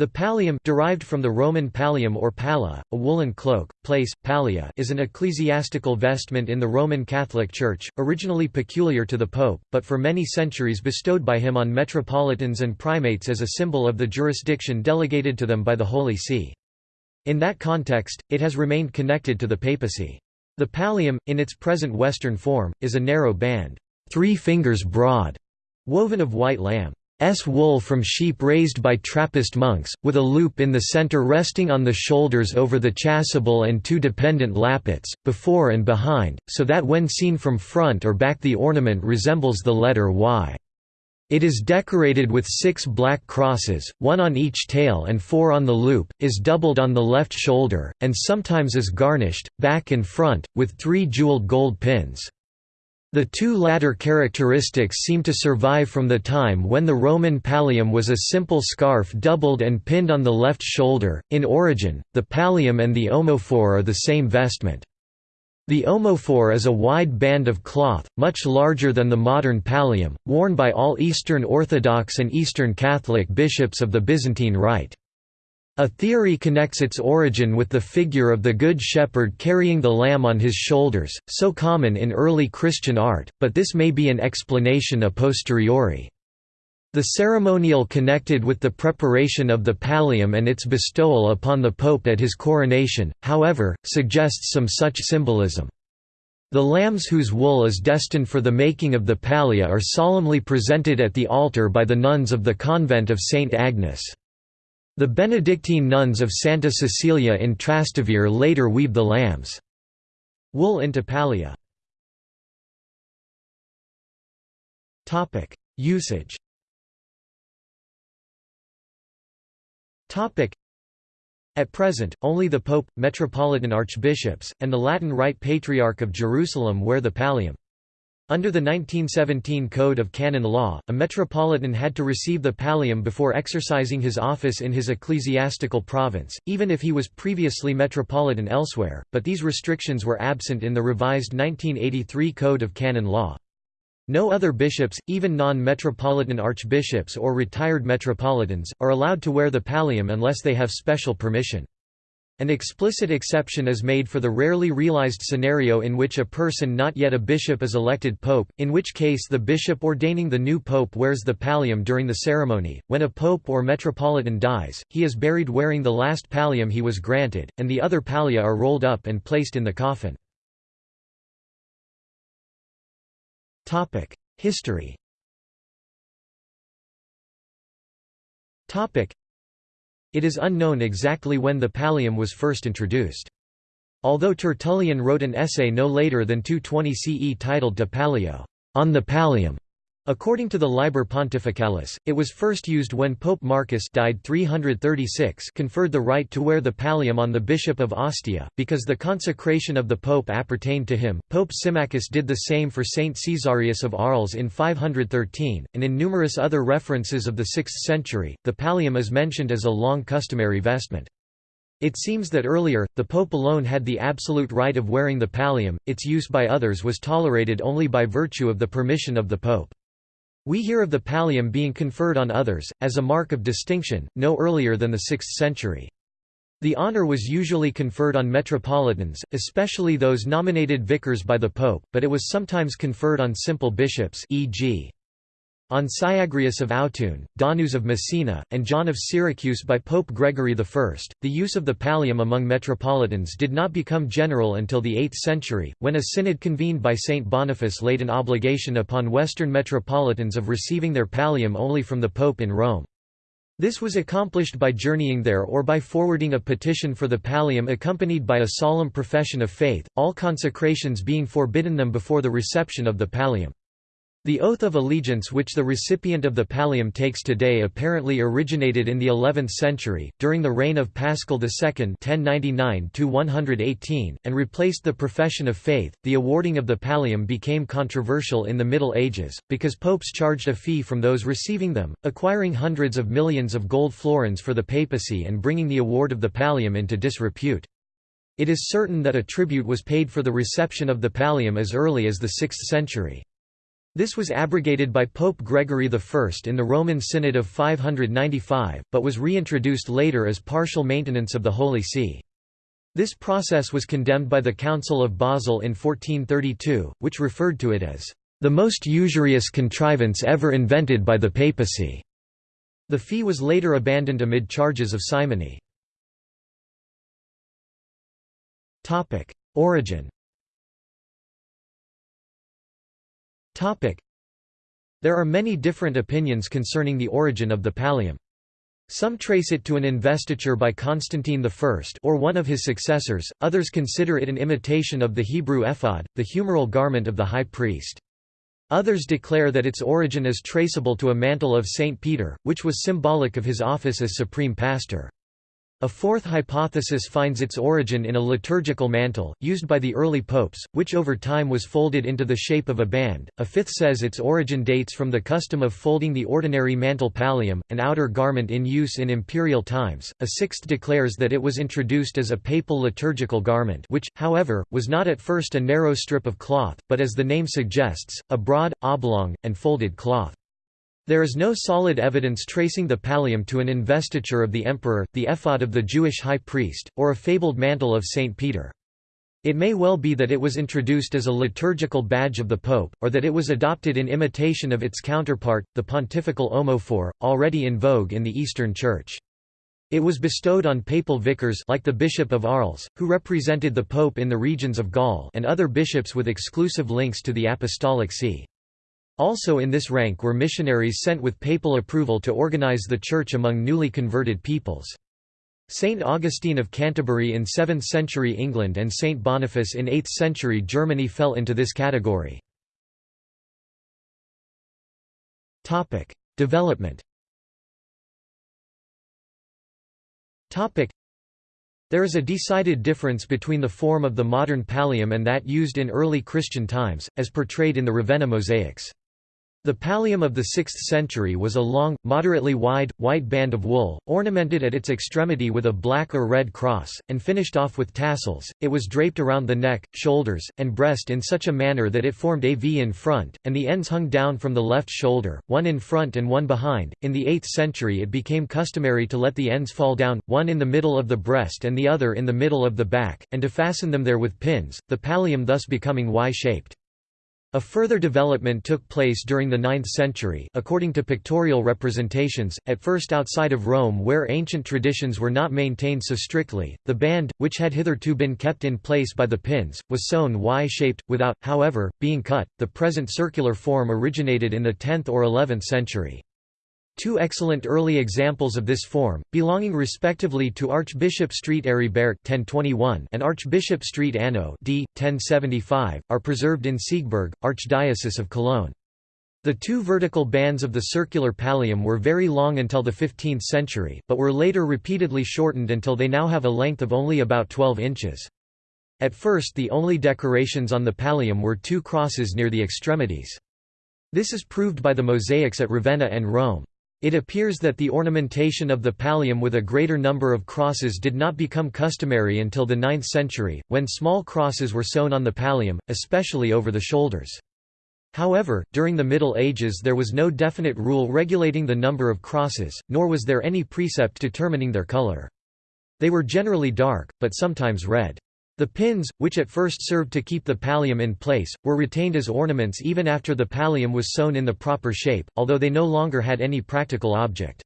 The pallium derived from the Roman pallium or palla, a woolen cloak, place, pallia is an ecclesiastical vestment in the Roman Catholic Church, originally peculiar to the Pope, but for many centuries bestowed by him on metropolitans and primates as a symbol of the jurisdiction delegated to them by the Holy See. In that context, it has remained connected to the papacy. The pallium, in its present Western form, is a narrow band, three fingers broad, woven of white lamb. S wool from sheep raised by Trappist monks, with a loop in the center resting on the shoulders over the chasuble and two dependent lappets, before and behind, so that when seen from front or back the ornament resembles the letter Y. It is decorated with six black crosses, one on each tail and four on the loop, is doubled on the left shoulder, and sometimes is garnished, back and front, with three jeweled gold pins. The two latter characteristics seem to survive from the time when the Roman pallium was a simple scarf doubled and pinned on the left shoulder. In origin, the pallium and the omophore are the same vestment. The omophore is a wide band of cloth, much larger than the modern pallium, worn by all Eastern Orthodox and Eastern Catholic bishops of the Byzantine Rite. A theory connects its origin with the figure of the Good Shepherd carrying the lamb on his shoulders, so common in early Christian art, but this may be an explanation a posteriori. The ceremonial connected with the preparation of the pallium and its bestowal upon the pope at his coronation, however, suggests some such symbolism. The lambs whose wool is destined for the making of the pallia are solemnly presented at the altar by the nuns of the convent of St. Agnes. The Benedictine nuns of Santa Cecilia in Trastevere later weave the lambs' wool into pallia. Usage At present, only the Pope, Metropolitan Archbishops, and the Latin Rite Patriarch of Jerusalem wear the pallium. Under the 1917 Code of Canon Law, a metropolitan had to receive the pallium before exercising his office in his ecclesiastical province, even if he was previously metropolitan elsewhere, but these restrictions were absent in the revised 1983 Code of Canon Law. No other bishops, even non-metropolitan archbishops or retired metropolitans, are allowed to wear the pallium unless they have special permission. An explicit exception is made for the rarely realized scenario in which a person not yet a bishop is elected pope, in which case the bishop ordaining the new pope wears the pallium during the ceremony. When a pope or metropolitan dies, he is buried wearing the last pallium he was granted, and the other pallia are rolled up and placed in the coffin. History it is unknown exactly when the pallium was first introduced. Although Tertullian wrote an essay no later than 220 CE titled De Pallio, on the pallium, According to the Liber Pontificalis, it was first used when Pope Marcus died 336 conferred the right to wear the pallium on the Bishop of Ostia, because the consecration of the Pope appertained to him. Pope Symmachus did the same for Saint Caesarius of Arles in 513, and in numerous other references of the 6th century, the pallium is mentioned as a long customary vestment. It seems that earlier, the Pope alone had the absolute right of wearing the pallium, its use by others was tolerated only by virtue of the permission of the Pope. We hear of the pallium being conferred on others, as a mark of distinction, no earlier than the 6th century. The honor was usually conferred on metropolitans, especially those nominated vicars by the pope, but it was sometimes conferred on simple bishops e.g. On Syagrius of Autun, Donus of Messina, and John of Syracuse by Pope Gregory I, the use of the pallium among metropolitans did not become general until the 8th century, when a synod convened by Saint Boniface laid an obligation upon Western metropolitans of receiving their pallium only from the Pope in Rome. This was accomplished by journeying there or by forwarding a petition for the pallium accompanied by a solemn profession of faith, all consecrations being forbidden them before the reception of the pallium. The oath of allegiance which the recipient of the pallium takes today apparently originated in the 11th century, during the reign of Paschal II (1099–118), and replaced the profession of faith. The awarding of the pallium became controversial in the Middle Ages because popes charged a fee from those receiving them, acquiring hundreds of millions of gold florins for the papacy and bringing the award of the pallium into disrepute. It is certain that a tribute was paid for the reception of the pallium as early as the 6th century. This was abrogated by Pope Gregory I in the Roman Synod of 595, but was reintroduced later as partial maintenance of the Holy See. This process was condemned by the Council of Basel in 1432, which referred to it as the most usurious contrivance ever invented by the papacy. The fee was later abandoned amid charges of simony. Origin There are many different opinions concerning the origin of the pallium. Some trace it to an investiture by Constantine I or one of his successors, others consider it an imitation of the Hebrew ephod, the humeral garment of the high priest. Others declare that its origin is traceable to a mantle of St. Peter, which was symbolic of his office as supreme pastor. A fourth hypothesis finds its origin in a liturgical mantle, used by the early popes, which over time was folded into the shape of a band. A fifth says its origin dates from the custom of folding the ordinary mantle pallium, an outer garment in use in imperial times. A sixth declares that it was introduced as a papal liturgical garment, which, however, was not at first a narrow strip of cloth, but as the name suggests, a broad, oblong, and folded cloth. There is no solid evidence tracing the pallium to an investiture of the emperor, the ephod of the Jewish high priest, or a fabled mantle of St. Peter. It may well be that it was introduced as a liturgical badge of the pope, or that it was adopted in imitation of its counterpart, the pontifical omophore, already in vogue in the Eastern Church. It was bestowed on papal vicars like the Bishop of Arles, who represented the pope in the regions of Gaul and other bishops with exclusive links to the Apostolic See. Also in this rank were missionaries sent with papal approval to organize the Church among newly converted peoples. Saint Augustine of Canterbury in 7th century England and Saint Boniface in 8th century Germany fell into this category. Development there is a decided difference between the form of the modern pallium and that used in early Christian times, as portrayed in the Ravenna mosaics. The pallium of the 6th century was a long, moderately wide, white band of wool, ornamented at its extremity with a black or red cross, and finished off with tassels. It was draped around the neck, shoulders, and breast in such a manner that it formed a V in front, and the ends hung down from the left shoulder, one in front and one behind. In the 8th century, it became customary to let the ends fall down, one in the middle of the breast and the other in the middle of the back, and to fasten them there with pins, the pallium thus becoming Y shaped. A further development took place during the 9th century according to pictorial representations, at first outside of Rome where ancient traditions were not maintained so strictly. The band, which had hitherto been kept in place by the pins, was sewn Y-shaped, without, however, being cut. The present circular form originated in the 10th or 11th century. Two excellent early examples of this form, belonging respectively to Archbishop Street Aribert and Archbishop Street Anno d. 1075, are preserved in Siegburg, Archdiocese of Cologne. The two vertical bands of the circular pallium were very long until the 15th century, but were later repeatedly shortened until they now have a length of only about 12 inches. At first the only decorations on the pallium were two crosses near the extremities. This is proved by the mosaics at Ravenna and Rome. It appears that the ornamentation of the pallium with a greater number of crosses did not become customary until the 9th century, when small crosses were sewn on the pallium, especially over the shoulders. However, during the Middle Ages there was no definite rule regulating the number of crosses, nor was there any precept determining their color. They were generally dark, but sometimes red. The pins, which at first served to keep the pallium in place, were retained as ornaments even after the pallium was sewn in the proper shape, although they no longer had any practical object.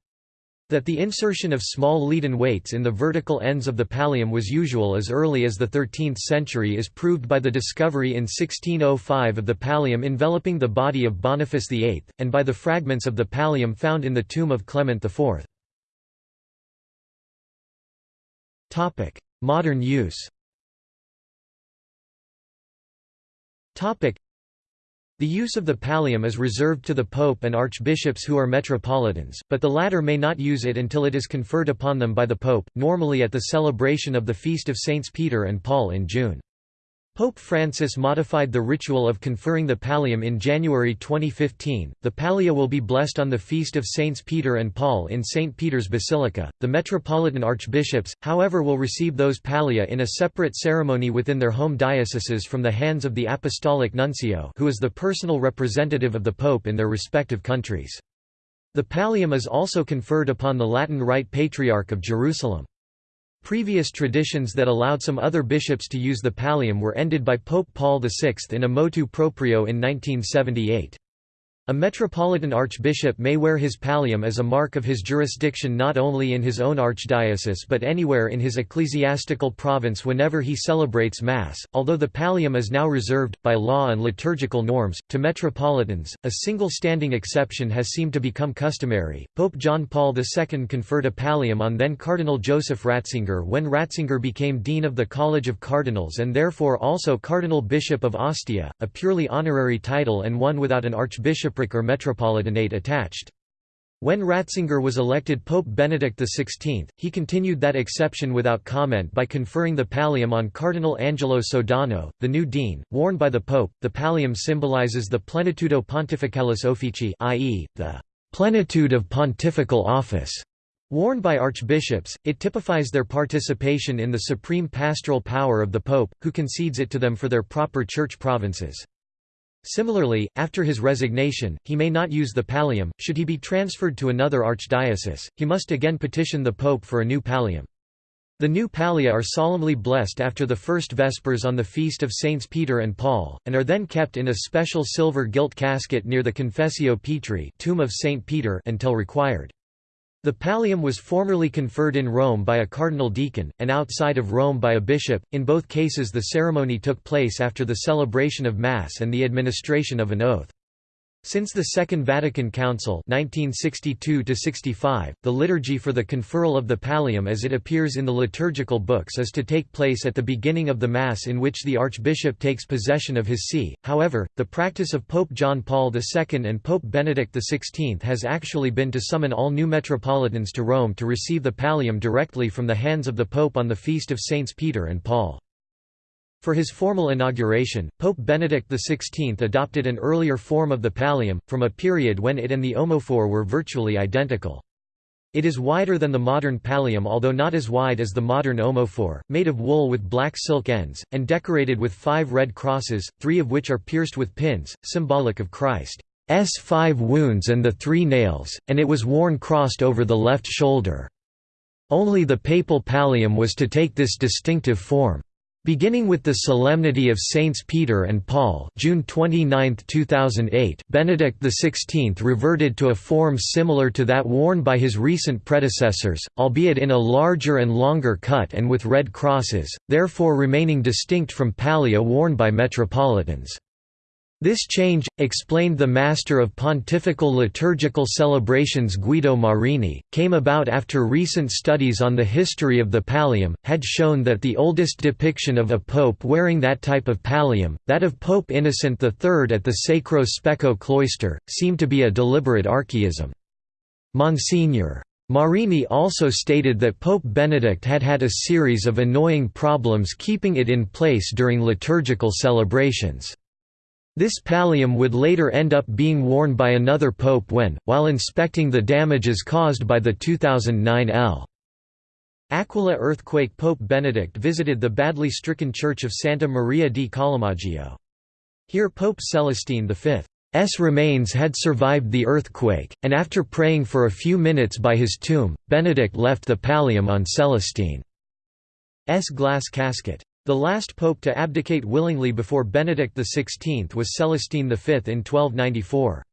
That the insertion of small leaden weights in the vertical ends of the pallium was usual as early as the 13th century is proved by the discovery in 1605 of the pallium enveloping the body of Boniface VIII, and by the fragments of the pallium found in the tomb of Clement IV. Modern use The use of the pallium is reserved to the pope and archbishops who are metropolitans, but the latter may not use it until it is conferred upon them by the pope, normally at the celebration of the feast of Saints Peter and Paul in June. Pope Francis modified the ritual of conferring the pallium in January 2015. The pallia will be blessed on the feast of Saints Peter and Paul in St. Peter's Basilica. The metropolitan archbishops, however, will receive those pallia in a separate ceremony within their home dioceses from the hands of the apostolic nuncio, who is the personal representative of the pope in their respective countries. The pallium is also conferred upon the Latin Rite Patriarch of Jerusalem. Previous traditions that allowed some other bishops to use the pallium were ended by Pope Paul VI in a motu proprio in 1978. A metropolitan archbishop may wear his pallium as a mark of his jurisdiction not only in his own archdiocese but anywhere in his ecclesiastical province whenever he celebrates Mass. Although the pallium is now reserved, by law and liturgical norms, to metropolitans, a single standing exception has seemed to become customary. Pope John Paul II conferred a pallium on then Cardinal Joseph Ratzinger when Ratzinger became Dean of the College of Cardinals and therefore also Cardinal Bishop of Ostia, a purely honorary title and one without an archbishop bishopric or metropolitanate attached. When Ratzinger was elected Pope Benedict XVI, he continued that exception without comment by conferring the pallium on Cardinal Angelo Sodano, the new dean, worn by the Pope. The pallium symbolizes the plenitudo pontificalis officii, i.e., the plenitude of pontifical office. Worn by archbishops, it typifies their participation in the supreme pastoral power of the Pope, who concedes it to them for their proper church provinces. Similarly, after his resignation, he may not use the pallium. Should he be transferred to another archdiocese, he must again petition the pope for a new pallium. The new pallia are solemnly blessed after the first Vespers on the feast of Saints Peter and Paul, and are then kept in a special silver gilt casket near the Confessio Petri tomb of Saint Peter until required. The pallium was formerly conferred in Rome by a cardinal deacon, and outside of Rome by a bishop. In both cases, the ceremony took place after the celebration of Mass and the administration of an oath. Since the Second Vatican Council 1962 the liturgy for the conferral of the pallium as it appears in the liturgical books is to take place at the beginning of the Mass in which the Archbishop takes possession of his see. However, the practice of Pope John Paul II and Pope Benedict XVI has actually been to summon all new metropolitans to Rome to receive the pallium directly from the hands of the Pope on the feast of Saints Peter and Paul. For his formal inauguration, Pope Benedict XVI adopted an earlier form of the pallium, from a period when it and the omophore were virtually identical. It is wider than the modern pallium although not as wide as the modern omophore, made of wool with black silk ends, and decorated with five red crosses, three of which are pierced with pins, symbolic of Christ's five wounds and the three nails, and it was worn crossed over the left shoulder. Only the papal pallium was to take this distinctive form. Beginning with the Solemnity of Saints Peter and Paul June 29, 2008, Benedict XVI reverted to a form similar to that worn by his recent predecessors, albeit in a larger and longer cut and with red crosses, therefore remaining distinct from pallia worn by metropolitans. This change, explained the master of pontifical liturgical celebrations Guido Marini, came about after recent studies on the history of the pallium, had shown that the oldest depiction of a pope wearing that type of pallium, that of Pope Innocent III at the Sacro Speco cloister, seemed to be a deliberate archaism. Monsignor. Marini also stated that Pope Benedict had had a series of annoying problems keeping it in place during liturgical celebrations. This pallium would later end up being worn by another pope when, while inspecting the damages caused by the 2009 L. Aquila earthquake Pope Benedict visited the badly stricken church of Santa Maria di Collemaggio. Here Pope Celestine V's remains had survived the earthquake, and after praying for a few minutes by his tomb, Benedict left the pallium on Celestine's glass casket. The last pope to abdicate willingly before Benedict XVI was Celestine V in 1294.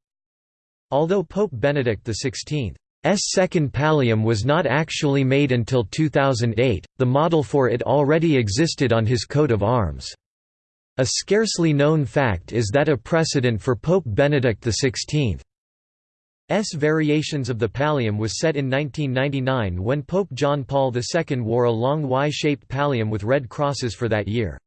Although Pope Benedict XVI's second pallium was not actually made until 2008, the model for it already existed on his coat of arms. A scarcely known fact is that a precedent for Pope Benedict XVI S variations of the pallium was set in 1999 when Pope John Paul II wore a long Y-shaped pallium with red crosses for that year's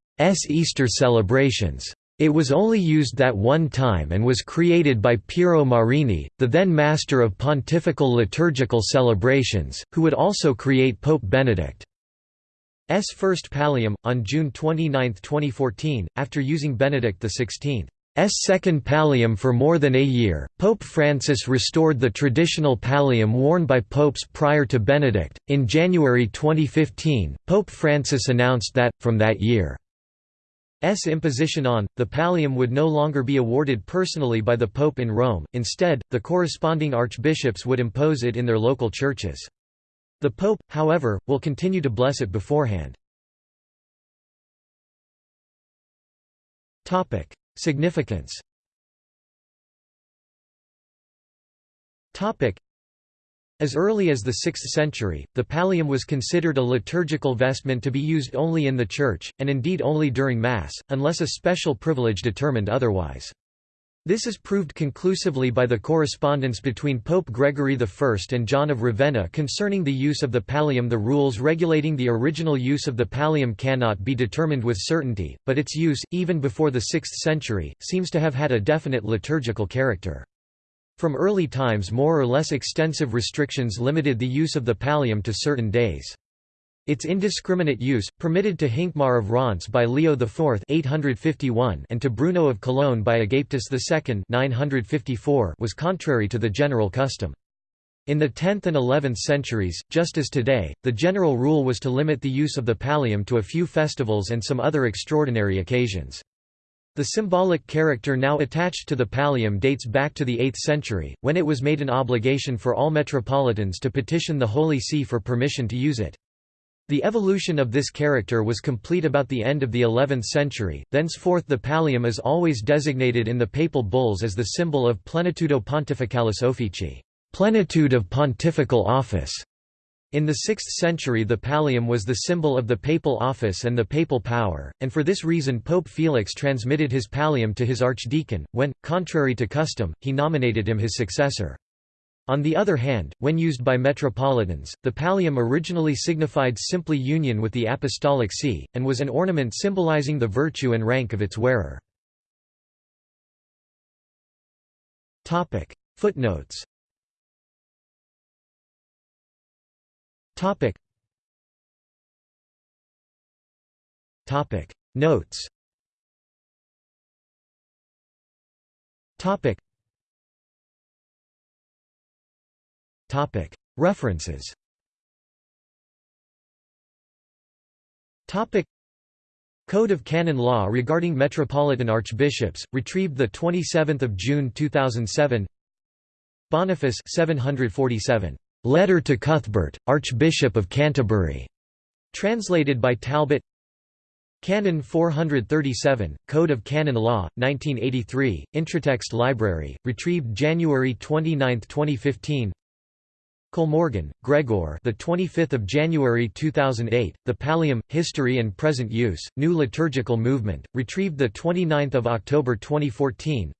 Easter celebrations. It was only used that one time and was created by Piero Marini, the then master of pontifical liturgical celebrations, who would also create Pope Benedict. first pallium, on June 29, 2014, after using Benedict XVI. S second pallium for more than a year, Pope Francis restored the traditional pallium worn by popes prior to Benedict. In January 2015, Pope Francis announced that, from that year's imposition on, the pallium would no longer be awarded personally by the Pope in Rome, instead, the corresponding archbishops would impose it in their local churches. The Pope, however, will continue to bless it beforehand. Significance as early as the 6th century, the pallium was considered a liturgical vestment to be used only in the church, and indeed only during Mass, unless a special privilege determined otherwise. This is proved conclusively by the correspondence between Pope Gregory I and John of Ravenna concerning the use of the pallium the rules regulating the original use of the pallium cannot be determined with certainty, but its use, even before the 6th century, seems to have had a definite liturgical character. From early times more or less extensive restrictions limited the use of the pallium to certain days. Its indiscriminate use, permitted to Hincmar of Reims by Leo IV 851 and to Bruno of Cologne by Agapetus II 954 was contrary to the general custom. In the 10th and 11th centuries, just as today, the general rule was to limit the use of the pallium to a few festivals and some other extraordinary occasions. The symbolic character now attached to the pallium dates back to the 8th century, when it was made an obligation for all metropolitans to petition the Holy See for permission to use it. The evolution of this character was complete about the end of the 11th century, thenceforth the pallium is always designated in the papal bulls as the symbol of plenitudo pontificalis officii plenitude of pontifical office". In the 6th century the pallium was the symbol of the papal office and the papal power, and for this reason Pope Felix transmitted his pallium to his archdeacon, when, contrary to custom, he nominated him his successor. On the other hand, when used by metropolitans, the pallium originally signified simply union with the apostolic see, and was an ornament symbolizing the virtue and rank of its wearer. Footnotes. Notes References. Code of Canon Law regarding Metropolitan Archbishops, retrieved 27 June 2007 Boniface 747. Letter to Cuthbert, Archbishop of Canterbury. Translated by Talbot. Canon 437, Code of Canon Law, 1983, Intratext Library, retrieved January 29, 2015 Kollmorgen, Gregor. The 25th of January 2008. The Pallium: History and Present Use. New Liturgical Movement. Retrieved the 29th of October 2014.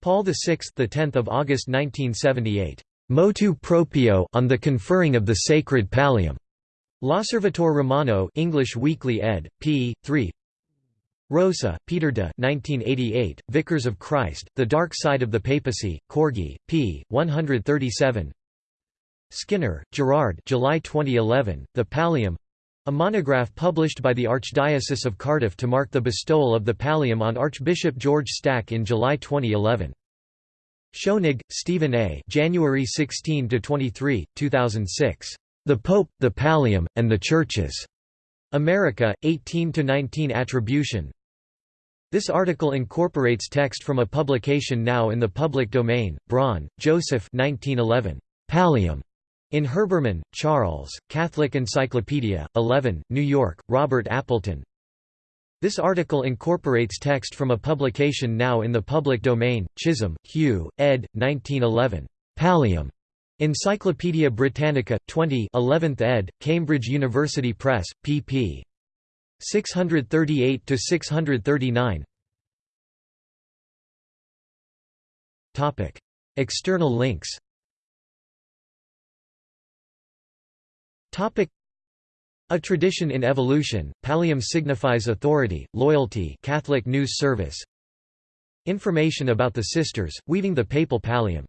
Paul VI. The 10th of August 1978. Motu proprio on the conferring of the sacred pallium. L'Osservatore Romano, English Weekly ed. p. 3. Rosa, Peter de 1988, Vicars of Christ, The Dark Side of the Papacy, Corgi, p. 137 Skinner, Gerard July 2011, The Pallium a monograph published by the Archdiocese of Cardiff to mark the bestowal of the pallium on Archbishop George Stack in July 2011. Schoenig, Stephen A. January 16 to 23, 2006. The Pope, the Pallium, and the Churches. America, 18 to 19 Attribution This article incorporates text from a publication now in the public domain, Braun, Joseph 1911. Pallium. In Herbermann, Charles, Catholic Encyclopedia, 11, New York, Robert Appleton. This article incorporates text from a publication now in the public domain, Chisholm, Hugh, ed. 1911. Pallium. Encyclopædia Britannica, 20 11th ed., Cambridge University Press, pp. 638–639 External links A tradition in evolution, pallium signifies authority, loyalty Catholic News Service. Information about the Sisters, weaving the papal pallium